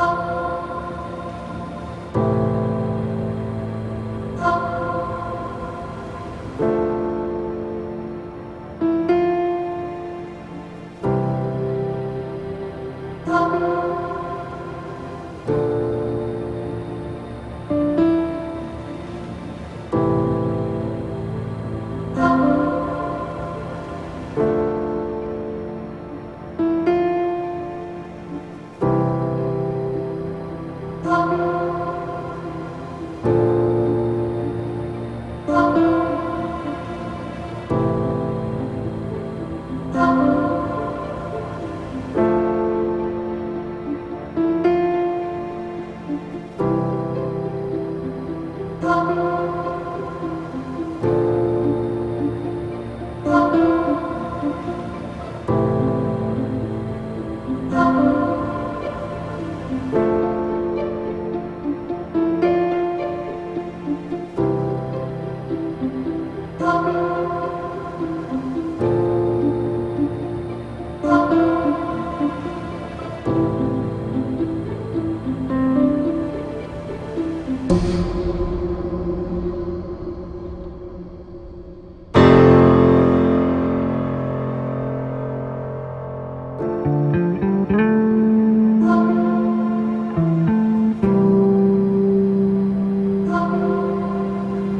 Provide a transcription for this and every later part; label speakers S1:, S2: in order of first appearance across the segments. S1: 高。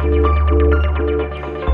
S1: Música